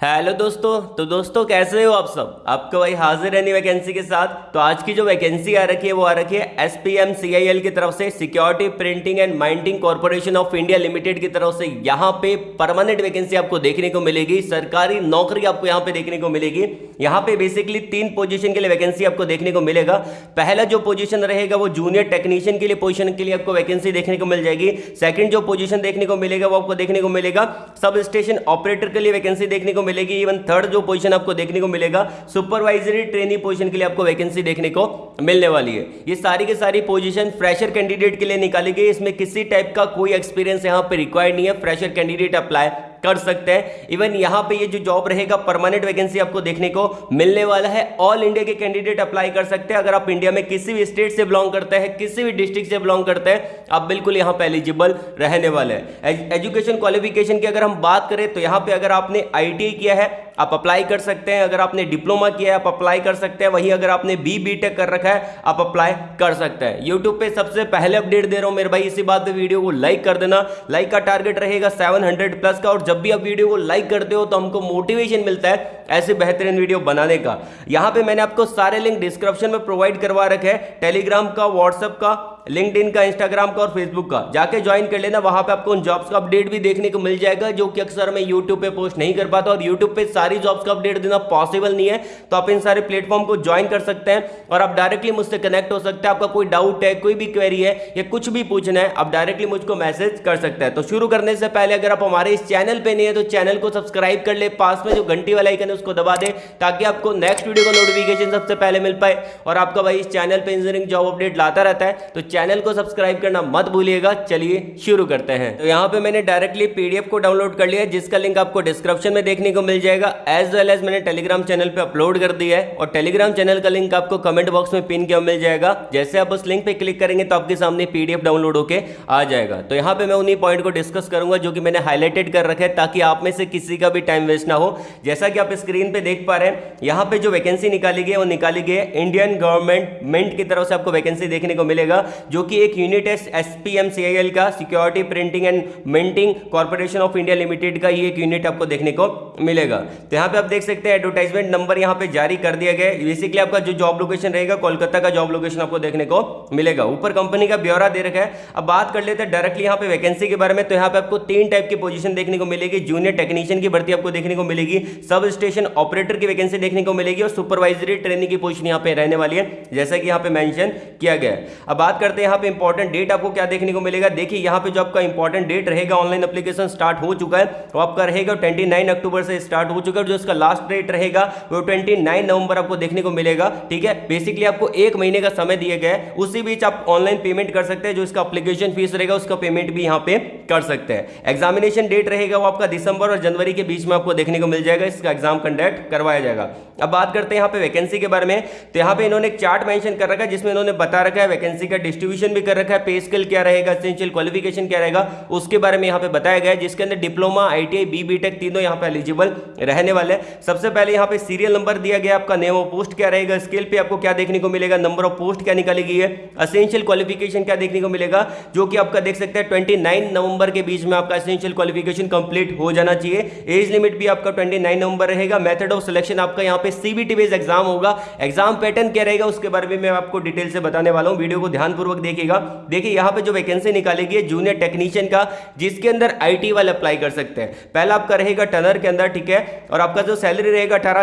Hello दोस्तों तो दोस्तों कैसे हो आप सब? आपका भाई हाजिर है नई वैकेंसी के साथ। तो आज की जो वैकेंसी आ रखी है, वो आ रखी है S P M C I L की तरफ़ से security printing and minding corporation of India limited की तरफ़ से। यहाँ पे परमानेंट वैकेंसी आपको देखने को मिलेगी, सरकारी नौकरी आपको यहाँ पे देखने को मिलेगी। यहाँ पे बेसिकली तीन पोजिशन के लिए वैकेंसी आपको देखने को मिलेगा। पहला जो पोजिशन रहेगा, वो जूनियर टेक्नीशियन के लिए पोजिशन के लिए आपको वैकेंसी देखने को मिल जाएगी। सेकेंड जो पोजीशन देखने को मिलेगा, वो आपको देखने को मिलेगा। सब स्टेशन ऑपरेटर के लिए वैकेंसी देखने को मिलेगी इवन थर्ड जो पोजीशन आपको देखने को मिलेगा सुपरवाइजरी ट्रेनिंग पोजीशन के लिए आपको वैकेंसी देखने को मिलने वाली है। ये सारी के सारी पोजीशन फ्रेशर कैंडिडेट के लिए निकाली गई इसमें किसी टाइप का कोई एक्सपीरियंस यहाँ पर रिक्वायर्ड नहीं है। फ्रेशर कैंडिडेट अप्लाई कर सकते हैं। इवन यहाँ पे ये जो जॉब रहेगा परमानेंट वैकेंसी आपको देखने को मिलने वाला है। ऑल इंडिया के कैंडिडेट अप्लाई कर सकते हैं। अगर आप इंडिया में किसी भी स्टेट से बिलोंग करते हैं, किसी भी डिस्ट्रिक्ट से बिलोंग करते हैं, आप बिल्कुल यहाँ पे एलिजिबल रहने वाले हैं। एजुकेशन क्वालिफिकेशन की अगर हम बात करें तो यहाँ पर अगर आपने आई किया है आप अप्लाई कर सकते हैं। अगर आपने डिप्लोमा किया है, आप अप्लाई कर सकते हैं। वहीं अगर आपने बी बी टेक कर रखा है, आप अप्लाई कर सकते हैं। यूट्यूब पे सबसे पहले अपडेट दे रहा हूँ मेरे भाई, इसी बात पे वीडियो को लाइक कर देना। लाइक का टारगेट रहेगा 700 प्लस का। और जब भी आप वीडियो को लाइक करते हो तो हमको मोटिवेशन मिलता है ऐसे बेहतरीन वीडियो बनाने का। यहाँ पे मैंने आपको सारे लिंक डिस्क्रिप्शन में प्रोवाइड करवा रखे हैं। टेलीग्राम का व्हाट्सएप का लिंकड का, इंस्टाग्राम का और फेसबुक का। जाके ज्वाइन कर लेना, वहाँ पे आपको उन जॉब्स का अपडेट भी देखने को मिल जाएगा, जो कि अक्सर मैं यूट्यूब पे पोस्ट नहीं कर पाता, और यूट्यूब पे सारी जॉब्स का अपडेट देना पॉसिबल नहीं है। तो आप इन सारे प्लेटफॉर्म को ज्वाइन कर सकते हैं, और आप डायरेक्टली मुझसे कनेक्ट हो सकते हैं। आपका कोई डाउट है, कोई भी क्वेरी है, या कुछ भी पूछना है, आप डायरेक्टली मुझको मैसेज कर सकते हैं। तो शुरू करने से पहले अगर आप हमारे इस चैनल पर नहीं है तो चैनल को सब्सक्राइब कर ले, पास में जो घंटी वाला आइकन है, उसको दबा दे, ताकि आपको नेक्स्ट वीडियो का नोटिफिकेशन सबसे पहले मिल पाए। और आपका भाई इस चैनल पर इंजीनियरिंग जॉब अपडेट लाता रहता है तो चैनल को सब्सक्राइब करना मत भूलिएगा। चलिए शुरू करते हैं। तो यहाँ पे मैंने डायरेक्टली पीडीएफ को डाउनलोड कर लिया जिसका लिंक आपको डिस्क्रिप्शन में देखने को मिल जाएगा। एज वेल एज मैंने टेलीग्राम चैनल पे अपलोड कर दिया है, और टेलीग्राम चैनल का लिंक आपको कमेंट बॉक्स में पिन किया मिल जाएगा। जैसे आप उस लिंक पे क्लिक करेंगे तो आपके सामने पीडीएफ डाउनलोड होकर आ जाएगा। तो यहाँ पे मैं उन्हीं पॉइंट को डिस्कस करूँगा, जो कि मैंने हाईलाइटेड कर रखा है, ताकि आप में से किसी का भी टाइम वेस्ट ना हो। जैसा कि आप स्क्रीन पे देख पा रहे हैं, यहाँ पे जो वैकेंसी निकाली गई है, वो निकाली गई है इंडियन गवर्नमेंट मिंट की तरफ़ से आपको वैकेंसी देखने को मिलेगा। जो कि एक यूनिट है एसपीएम सीआईएल का security printing and minting corporation of India limited का ये एक यूनिट आपको देखने को मिलेगा। तो यहाँ पे आप देख सकते हैं एडवर्टाइजमेंट नंबर यहाँ पे जारी कर दिया गया बेसिकली आपका जो जॉब लोकेशन रहेगा, कोलकाता का जॉब लोकेशन आपको देखने को मिलेगा। ऊपर कंपनी का ब्यौरा दे रखा है। अब बात कर लेते हैं डायरेक्टली यहाँ पे वैकेंसी के बारे में। तो यहाँ पे आपको तीन टाइप की पोजीशन देखने को मिलेगी। जूनियर टेक्नीशियन की भर्ती आपको देखने को मिलेगी। सब स्टेशन ऑपरेटर की वैकेंसी देखने को मिलेगी। और सुपरवाइजरी ट्रेनिंग की पोजिशन यहाँ पे रहने वाली है। जैसा कि यहाँ पे मैंशन किया गया अब बात करते हैं। यहाँ पे इंपॉर्टेंट डेट आपको क्या देखने को मिलेगा? देखिए, यहाँ पे जो आपका इंपॉर्टेंट डेट रहेगा ऑनलाइन एप्लीकेशन स्टार्ट हो चुका है। वो आपका रहेगा 29 अक्टूबर से स्टार्ट हो चुका है। जो इसका लास्ट डेट रहेगा, वो 29 नवंबर आपको देखने को मिलेगा। ठीक है? बेसिकली आपको एक महीने का समय दिया गया है। उसी बीच आप ऑनलाइन पेमेंट कर सकते हैं, जो इसका अप्लीकेशन फ़ीस रहेगा, उसका पेमेंट भी यहाँ पे कर सकते हैं। एग्जामिनेशन डेट रहेगा, वो आपका दिसंबर और जनवरी के बीच में आपको देखने को मिल जाएगा। इसका एग्ज़ाम कंडक्ट करवाया जाएगा। अब बात करते हैं यहाँ पे वैकेंसी के बारे में। तो यहाँ पे इन्होंने एक चार्ट मेंशन कर रखा है, जिसमें इन्होंने बता रखा है वैकेंसी का डिस्ट्रीब्यूशन भी कर रखा है पे स्केल क्या रहेगा एसेंशियल क्वालिफिकेशन क्या रहेगा, उसके बारे में यहाँ पे बताया गया है, जिसके अंदर डिप्लोमा आईटीआई बी बीटेक तीनों यहाँ पे एलिजिबल रहने वाले हैं। सबसे पहले यहाँ पे सीरियल नंबर दिया गया आपका नेम ऑफ़ पोस्ट क्या रहेगा स्केल पे आपको क्या देखने को मिलेगा नंबर ऑफ़ पोस्ट क्या निकाली गई है असेंशियल क्वालिफिकेशन क्या देखने को मिलेगा, जो कि आपका देख सकते हैं ट्वेंटी नवंबर के बीच में आपका असेंशियल क्वालिफिकेशन कंप्लीट हो जाना चाहिए। एज लिमिट भी आपका ट्वेंटी नवंबर रहेगा मेथड ऑफ़ सिलेक्शन आपका यहाँ पे सीबीटी बेस्ड एग्ज़ाम होगा। एग्ज़ाम पैटर्न क्या रहेगा, उसके बारे में मैं आपको डिटेल से बताने वाला हूँ, वीडियो को ध्यानपूर्वक देखिएगा देखिए, यहाँ पे जो वैकेंसी निकालेगी है जूनियर टेक्नीशियन का, जिसके अंदर आईटी वाले अप्लाई कर सकते हैं। पहला आपका रहेगा टनर के अंदर, ठीक है? और आपका जो सैलरी रहेगा अठारह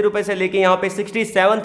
रुपए से लेके यहाँ पे सिक्सटी सेवन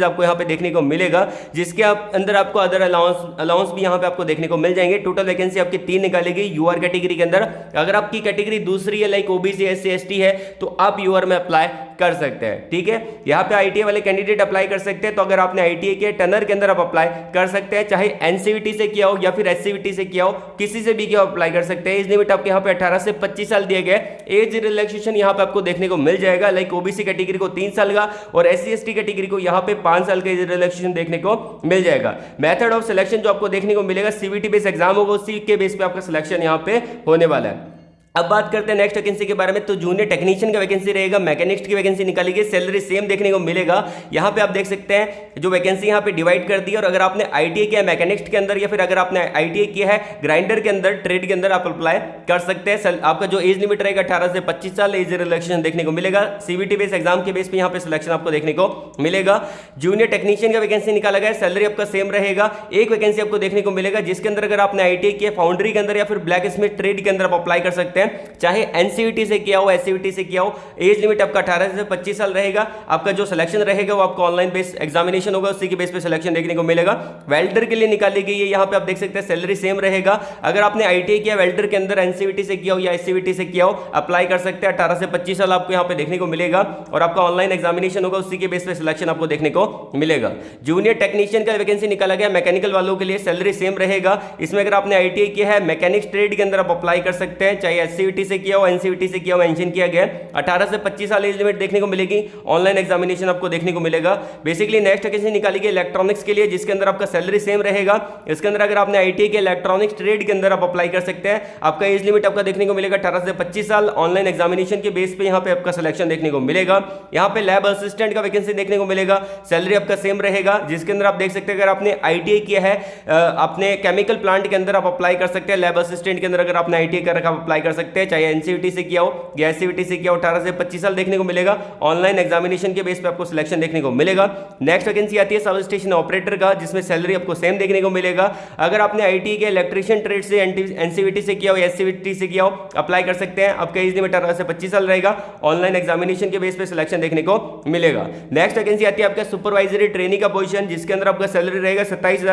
आपको यहाँ पे देखने को मिलेगा, जिसके आप, अंदर आपको अदर अलाउंस अलाउंस भी यहाँ पे आपको देखने को मिल जाएँगे। टोटल वैकेंसी आपकी तीन निकालेगी यूआर कैटेगरी के अंदर। अगर आपकी कैटेगरी दूसरी है लाइक ओबीसी एस सी है तो आप यूआर में अप्लाई कर सकते हैं, ठीक है? यहाँ पे आईटीआई वाले कैंडिडेट अप्लाई कर सकते हैं। तो अगर आपने आईटीआई के टनर के अंदर आप अप्लाई कर सकते हैं, चाहे एनसीवीटी से किया हो या फिर एससीवीटी से किया हो, किसी से भी किया अप्लाई कर सकते हैं। एज लिमिट आपके यहाँ पे अठारह से पच्चीस साल दिए गए। एज रिलैक्सेशन यहाँ पे आपको देखने को मिल जाएगा लाइक ओबीसी कैटेगरी को तीन साल का और एस सी कैटेगरी को यहाँ पे पाँच साल का एज रिलैक्सेशन देखने को मिल जाएगा। मेथड ऑफ़ सिलेक्शन जो आपको देखने को मिलेगा सीवीटी बेस एग्ज़ाम होगा, उसी के बेस पे आपका सिलेक्शन यहाँ पे होने वाला है। अब बात करते हैं नेक्स्ट वैकेंसी के बारे में। तो जूनियर टेक्नीशियन का वैकेंसी रहेगा मैकेनिक्स की वैकेंसी निकाली गई सैलरी सेम देखने को मिलेगा। यहाँ पे आप देख सकते हैं, जो वैकेंसी यहाँ पे डिवाइड कर दी है, और अगर आपने आईटीआई किया मैकेनिक्स के अंदर, या फिर अगर आपने आईटीआई किया है ग्राइंडर के अंदर ट्रेड के अंदर, आप अप्लाई कर सकते हैं। आपका जो एज लिमिट रहेगा अठारह से पच्चीस साल एज रिलेक्शन देखने को मिलेगा। सीबीटी बेस एग्ज़ाम के बेस पर यहाँ पे सिलेक्शन आपको देखने को मिलेगा। जूनियर टेक्नीशियन का वैकेंसी निकाला गया सैलरी आपका सेम रहेगा। एक वैकेंसी आपको देखने को मिलेगा, जिसके अंदर अगर आपने आई किया फाउंड्री के अंदर, या फिर ब्लैक स्मिथ ट्रेड के अंदर आप अप्लाई कर सकते हैं। चाहे एनसीवीटी से किया हो एससीवीटी से किया हो एज लिमिट आपका अठारह से पच्चीस साल रहेगा। आपका जो सिलेक्शन रहेगा, वो आपको ऑनलाइन बेस एग्जामिनेशन होगा, उसी के बेस पे सिलेक्शन देखने को मिलेगा। वेल्डर के लिए निकाली गई है, यहाँ पे आप देख सकते हैं सैलरी सेम रहेगा। अगर आपने आई किया वेल्डर के अंदर एनसीवीटी से किया हो या एससीवीटी से किया हो अप्लाई कर सकते हैं। अठारह से पच्चीस साल आपको यहाँ पे देखने को मिलेगा और आपका ऑनलाइन एग्जामिनेशन होगा, उसी के बेस पे सिलेक्शन आपको देखने को मिलेगा। जूनियर टेक्नीशियन का वैकेंसी निकाला गया मैकेनिकल वालों के लिए सैलरी सेम रहेगा। इसमें अगर आपने आई किया है मैकेनिक्स ट्रेड के अंदर आप अप्लाई कर सकते हैं, चाहे एस से किया हो एनसीवीटी से किया हो मेंशन किया गया 18 से 25 साल एज लिमिट देखने को मिलेगी। ऑनलाइन एग्जामिनेशन आपको देखने को मिलेगा। बेसिकली नेक्स्ट वैकेंसी निकाली गई इलेक्ट्रॉनिक्स के लिए, जिसके अंदर आपका सैलरी सेम रहेगा। इसके अंदर अगर आपने आई के इलेक्ट्रॉनिक्स ट्रेड के अंदर आप अप्लाई कर सकते हैं। आपका एज लिमिट आपका देखने को मिलेगा अठारह से पच्चीस साल। ऑनलाइन एग्जामिनेशन के बेस पे यहाँ पे आपका सिलेक्शन देखने को मिलेगा। यहाँ पे लैब असिस्टेंट का वैकेंसी देखने को मिलेगा। सैलरी आपका सेम रहेगा। जिसके अंदर आप देख सकते हैं, अगर आपने आई किया है अपने केमिकल प्लांट के अंदर आप अप्लाई कर सकते हैं। लैब असिस्टेंट के अंदर अगर आपने आई कर रखा अप्लाई कर सकते हैं, चाहे एनसीटी से किया हो, या सीवीटी से किया हो, अठारह से पच्चीस साल देखने को मिलेगा। ऑनलाइन एग्जामिनेशन के बेस पे आपको सिलेक्शन देखने को मिलेगा। नेक्स्ट वैकेंसी आती है सब स्टेशन ऑपरेटर का, जिसमें सैलरी आपको सेम देखने को मिलेगा। अगर आपने आई के इलेक्ट्रिशियन ट्रेड से एनसीवीटी से किया हो एस से किया हो अप्लाई कर सकते हैं। आपका एज लिमिट अठारह से पच्चीस साल रहेगा। ऑनलाइन एग्जामिनेशन के बेस पे सिलेक्शन देखने को मिलेगा। नेक्स्ट वैकेंसी आती है आपका सुपरवाइजरी ट्रेनिंग का पोजिशन जिसके अंदर आपका सैलरी रहेगा सत्ताईस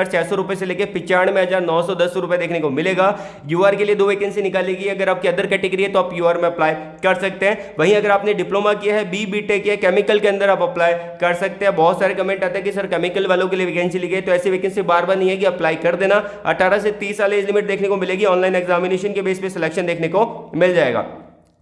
से लेकर पिचानवे हज़ार नौ सौ दस रुपए देखने को मिलेगा। यूआर के लिए दो वैकेंसी निकालेगी अगर आपकी अदर कैटेगरी है तो आप यूआर में अप्लाई कर सकते हैं। वहीं अगर आपने डिप्लोमा किया है बी बी टेक किया केमिकल के अंदर आप अप्लाई कर सकते हैं। बहुत सारे कमेंट आते हैं कि, सर केमिकल वालों के लिए वैकेंसी ली गई तो ऐसी वैकेंसी बार बार नहीं है कि अप्लाई कर देना। अठारह से तीस साल एज लिमिट देखने को मिलेगी। ऑनलाइन एग्जामिनेशन के बेस पर सिलेक्शन देखने को मिल जाएगा।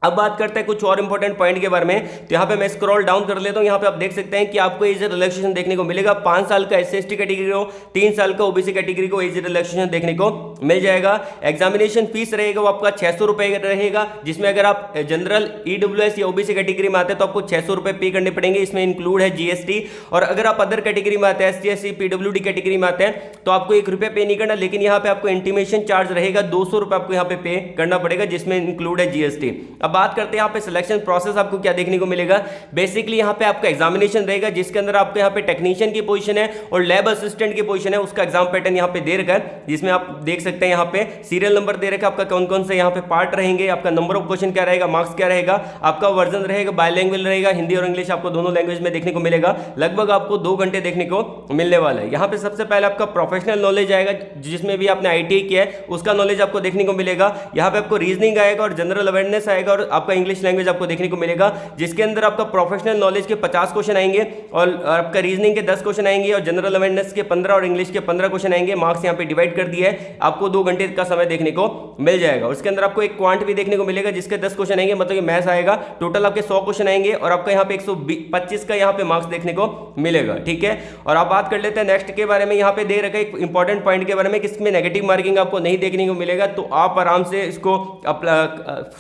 अब बात करते हैं कुछ और इंपॉर्टेंट पॉइंट के बारे में। तो यहाँ पे मैं स्क्रॉल डाउन कर लेता हूँ। यहाँ पे आप देख सकते हैं कि आपको एज रिलैक्सेशन देखने को मिलेगा। पाँच साल का एस सी कैटेगरी को तीन साल का ओबीसी कैटेगरी को एज रिलैक्सेशन देखने को मिल जाएगा। एग्जामिनेशन फ़ीस रहेगा, वो आपका छह सौ रहेगा, जिसमें अगर आप जनरल ईडब्ल्यू या ओबीसी कैटेगरी में आते हैं तो आपको छह सौ पे करने पड़ेंगे। इसमें इंक्लूड है जीएसटी और अगर आप अदर कैटेगरी में आते हैं S T S C category में आते हैं तो आपको एक पे नहीं करना, लेकिन यहाँ पे आपको इंटीमेशन चार्ज रहेगा। दो आपको यहाँ पे पे करना पड़ेगा, जिसमें इंक्लूड है जीएसटी अब बात करते हैं यहाँ पे सिलेक्शन प्रोसेस आपको क्या देखने को मिलेगा। बेसिकली यहाँ पे आपका एग्जामिनेशन रहेगा, जिसके अंदर आपको यहाँ पे टेक्नीशियन की पोजीशन है और लैब असिस्टेंट की पोजीशन है, उसका एग्ज़ाम पैटर्न यहाँ पे दे रखा है, जिसमें आप देख सकते हैं यहाँ पे सीरियल नंबर दे रखा है, आपका कौन कौन से यहाँ पे पार्ट रहेंगे, आपका नंबर ऑफ़ क्वेश्चन क्या रहेगा मार्क्स क्या रहेगा, आपका वर्जन रहेगा बायलैंग्वेज रहेगा, हिंदी और इंग्लिश आपको दोनों लैंग्वेज में देखने को मिलेगा। लगभग आपको दो घंटे देखने को मिलने वाला है। यहाँ पे सबसे पहले आपका प्रोफेशनल नॉलेज आएगा, जिसमें भी आपने आईटीआई किया है, उसका नॉलेज आपको देखने को मिलेगा। यहाँ पे आपको रीजनिंग आएगा और जनरल अवेयरनेस आएगा और आपका इंग्लिश लैंग्वेज आपको देखने को मिलेगा, जिसके अंदर आपका प्रोफेशनल नॉलेज के 50 क्वेश्चन आएँगे और आपका रीजनिंग के 10 क्वेश्चन आएँगे और जनरल अवेयरनेस के 15 और इंग्लिश के 15 क्वेश्चन आएँगे। मार्क्स यहाँ पे डिवाइड कर दिया है आपको दो घंटे का समय देखने को मिल जाएगा। उसके अंदर आपको एक क्वांट भी देखने को मिलेगा, जिसके दस क्वेश्चन आएँगे मतलब मैथ्स आएगा। टोटल आपके सौ क्वेश्चन आएँगे और आपका यहाँ पे एक का यहाँ पे मार्क्स देखने को मिलेगा, ठीक है? और आप बात कर लेते हैं नेक्स्ट के बारे में। यहाँ पे दे रखा एक इंपॉर्टेंट पॉइंट के बारे में किसमें नेगेटिव मार्किंग आपको नहीं देखने को मिलेगा तो आप आराम से इसको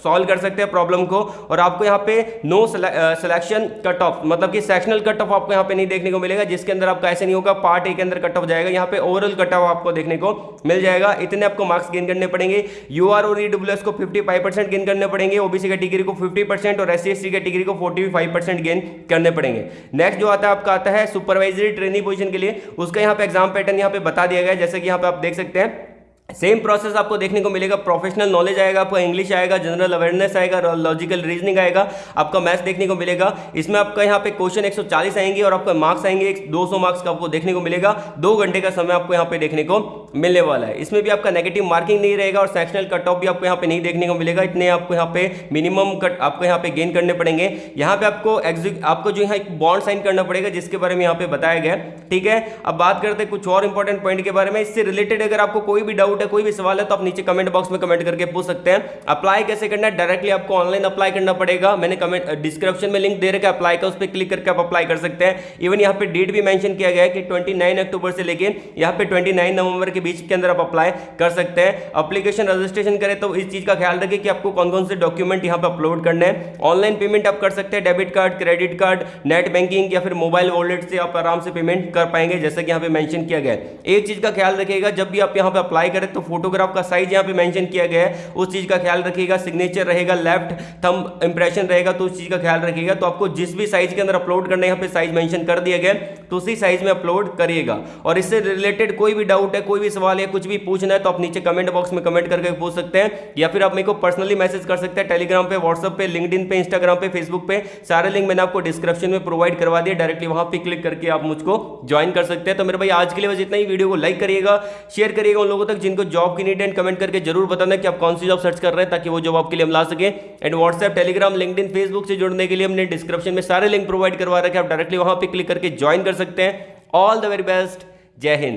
सॉल्व कर सकते हैं। प्रॉब्लम को और आपको यहाँ पे नो सिलेक्शन कट ऑफ़ मतलब कि सेक्शनल कट ऑफ़ आपको यहाँ पे नहीं देखने को मिलेगा, जिसके अंदर आपका ऐसे नहीं होगा पार्ट ए के अंदर कट ऑफ़ जाएगा, यहाँ पे ओवरऑल कट ऑफ़ आपको देखने को मिल जाएगा। इतने आपको मार्क्स गेन करने पड़ेंगे। यू आर और ईडब्ल्यूएस को 55 परसेंट गेन करने पड़ेंगे ओबीसी कैटेगरी को 50 परसेंट और एस सी कैटेगरी को 45 परसेंट गेन करने पड़ेंगे। नेक्स्ट जो आता है, आपका आता है सुपरवाइजरी ट्रेनिंग पोजिशन के लिए। उसका यहाँ पे एग्ज़ाम पैटर्न यहाँ पे बता दिया गया जैसे कि यहाँ पे आप देख सकते हैं। सेम प्रोसेस आपको देखने को मिलेगा प्रोफेशनल नॉलेज आएगा, आपका इंग्लिश आएगा जनरल अवेयरनेस आएगा लॉजिकल रीजनिंग आएगा, आपका मैथ्स देखने को मिलेगा। इसमें आपका यहाँ पे क्वेश्चन 140 आएँगे और आपका मार्क्स आएँगे 200 मार्क्स का आपको देखने को मिलेगा। दो घंटे का समय आपको यहाँ पे देखने को मिलने वाला है। इसमें भी आपका नेगेटिव मार्किंग नहीं रहेगा और सेक्शनल कट ऑफ़ भी आपको यहाँ पे नहीं देखने को मिलेगा। इतने आपको यहाँ पे मिनिमम कट आपको यहाँ पे गेन करने पड़ेंगे। यहाँ पे आपको आपको जो यहाँ एक बॉन्ड साइन करना पड़ेगा, जिसके बारे में यहाँ पे बताया गया ठीक है? अब बात करते हैं कुछ और इंपॉर्टेंट पॉइंट के बारे में। इससे रिलेटेड अगर आपको कोई भी डाउट डाउट है, कोई भी सवाल है तो आप नीचे कमेंट बॉक्स में कमेंट करके पूछ सकते हैं। अप्लाई कैसे करना है? डायरेक्टली आपको ऑनलाइन अप्लाई करना पड़ेगा। मैंने कमेंट डिस्क्रिप्शन में लिंक दे रखा है। अप्लाई का उस पर क्लिक करके आप अप्लाई कर सकते हैं। इवन यहाँ पे डेट भी मेंशन किया गया है कि 29 अक्टूबर से लेके यहाँ पे 29 नवंबर के बीच के अंदर आप अप्लाई कर सकते हैं। अप्लीकेशन रजिस्ट्रेशन करें तो इस चीज़ का ख्याल रखें कि आपको कौन कौन से डॉक्यूमेंट यहाँ पर अपलोड करने हैं। ऑनलाइन पेमेंट आप कर सकते हैं। Debit card credit card net banking या फिर मोबाइल वॉलेट से आप आराम से पेमेंट कर पाएँगे, जैसा कि यहाँ पे मेंशन किया गया है। एक चीज़ का ख्याल रखिएगा, जब भी आप यहाँ पे अप्लाई करें तो फोटोग्राफ का साइज़ यहाँ पे मेंशन किया गया है। उस चीज़ का ख्याल रखिएगा सिग्नेचर रहेगा लेफ़्ट थम इंप्रेशन रहेगा तो उस चीज़ का ख्याल रखिएगा। तो आपको जिस भी साइज़ के अंदर अपलोड करना है, यहाँ पे साइज़ मेंशन कर दिया गया तो उसी साइज़ में अपलोड करिएगा। और इससे रिलेटेड कोई भी डाउट है, कोई भी सवाल है कुछ भी पूछना है तो आप नीचे कमेंट बॉक्स में कमेंट करके पूछ सकते हैं, या फिर आप मेरे को पर्सनली मैसेज कर सकते हैं टेलीग्राम पे व्हाट्सअप पे लिंक्डइन पे इंस्टाग्राम पे फेसबुक पे। सारे लिंक मैंने आपको डिस्क्रिप्शन में प्रोवाइड करवा दिया डायरेक्टली वहाँ पे क्लिक करके आप मुझको ज्वाइन कर सकते हैं। तो मेरे भाई, आज के लिए बस इतना ही। वीडियो को लाइक करिएगा शेयर करिएगा उन लोगों तक जिनको जॉब की नीड एंड कमेंट करके ज़रूर बताना कि आप कौन सी जॉब सर्च कर रहे हैं ताकि वो जॉब आपके लिए हम ला सके। And WhatsApp Telegram LinkedIn Facebook से जुड़ने के लिए हमने डिस्क्रिप्शन में सारे लिंक प्रोवाइड करवा रखे आप डायरेक्टली वहाँ पर क्लिक करके ज्वाइन कर सकते हैं। ऑल द वेरी बेस्ट जय हिंद।